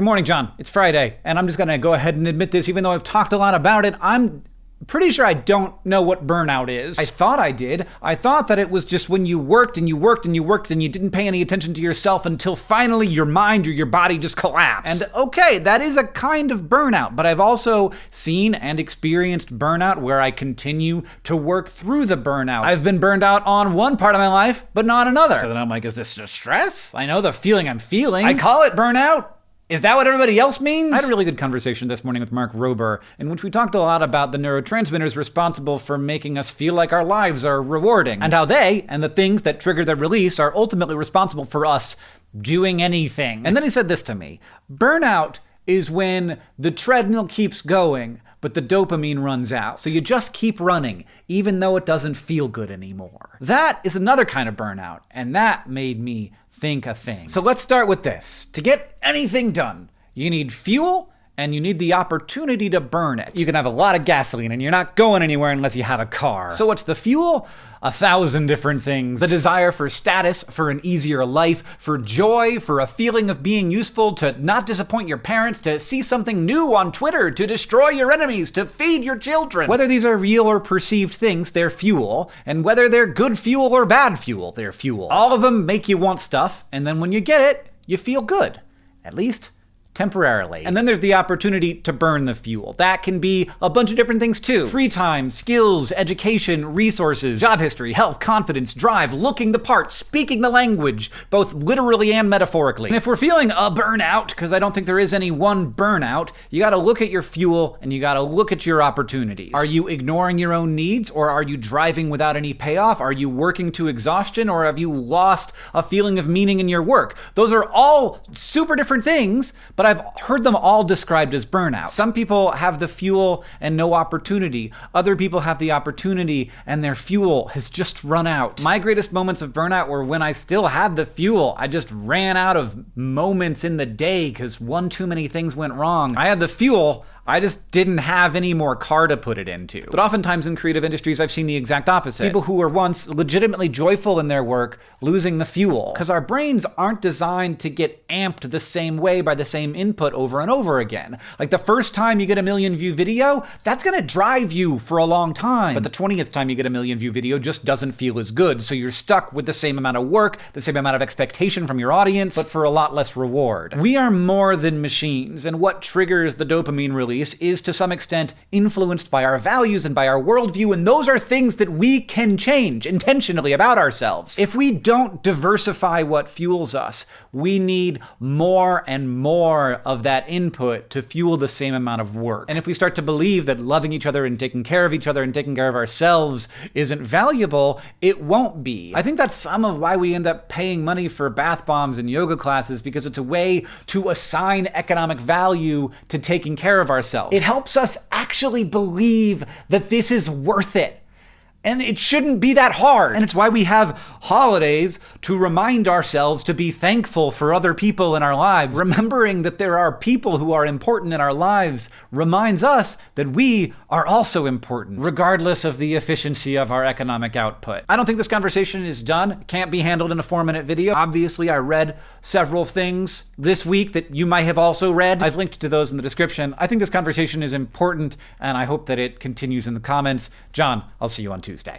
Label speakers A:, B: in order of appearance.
A: Good morning, John. It's Friday, and I'm just gonna go ahead and admit this, even though I've talked a lot about it. I'm pretty sure I don't know what burnout is. I thought I did. I thought that it was just when you worked and you worked and you worked and you didn't pay any attention to yourself until finally your mind or your body just collapsed. And okay, that is a kind of burnout, but I've also seen and experienced burnout where I continue to work through the burnout. I've been burned out on one part of my life, but not another. So then I'm like, is this just stress? I know the feeling I'm feeling. I call it burnout. Is that what everybody else means? I had a really good conversation this morning with Mark Rober, in which we talked a lot about the neurotransmitters responsible for making us feel like our lives are rewarding, and how they, and the things that trigger their release, are ultimately responsible for us doing anything. And then he said this to me Burnout is when the treadmill keeps going, but the dopamine runs out. So you just keep running, even though it doesn't feel good anymore. That is another kind of burnout, and that made me think a thing. So let's start with this. To get anything done, you need fuel and you need the opportunity to burn it. You can have a lot of gasoline and you're not going anywhere unless you have a car. So what's the fuel? A thousand different things. The desire for status, for an easier life, for joy, for a feeling of being useful, to not disappoint your parents, to see something new on Twitter, to destroy your enemies, to feed your children. Whether these are real or perceived things, they're fuel, and whether they're good fuel or bad fuel, they're fuel. All of them make you want stuff, and then when you get it, you feel good. At least temporarily. And then there's the opportunity to burn the fuel. That can be a bunch of different things too. Free time, skills, education, resources, job history, health, confidence, drive, looking the part, speaking the language, both literally and metaphorically. And if we're feeling a burnout, because I don't think there is any one burnout, you gotta look at your fuel and you gotta look at your opportunities. Are you ignoring your own needs or are you driving without any payoff? Are you working to exhaustion or have you lost a feeling of meaning in your work? Those are all super different things, but I've heard them all described as burnout. Some people have the fuel and no opportunity. Other people have the opportunity and their fuel has just run out. My greatest moments of burnout were when I still had the fuel. I just ran out of moments in the day because one too many things went wrong. I had the fuel, I just didn't have any more car to put it into. But oftentimes in creative industries, I've seen the exact opposite. People who were once legitimately joyful in their work losing the fuel. Because our brains aren't designed to get amped the same way by the same input over and over again. Like the first time you get a million view video, that's gonna drive you for a long time. But the 20th time you get a million view video just doesn't feel as good. So you're stuck with the same amount of work, the same amount of expectation from your audience, but for a lot less reward. We are more than machines, and what triggers the dopamine release is to some extent influenced by our values and by our worldview, and those are things that we can change intentionally about ourselves. If we don't diversify what fuels us, we need more and more of that input to fuel the same amount of work. And if we start to believe that loving each other and taking care of each other and taking care of ourselves isn't valuable, it won't be. I think that's some of why we end up paying money for bath bombs and yoga classes because it's a way to assign economic value to taking care of ourselves ourselves. It helps us actually believe that this is worth it. And it shouldn't be that hard. And it's why we have holidays to remind ourselves to be thankful for other people in our lives. Remembering that there are people who are important in our lives reminds us that we are also important, regardless of the efficiency of our economic output. I don't think this conversation is done. Can't be handled in a four minute video. Obviously, I read several things this week that you might have also read. I've linked to those in the description. I think this conversation is important, and I hope that it continues in the comments. John, I'll see you on Tuesday.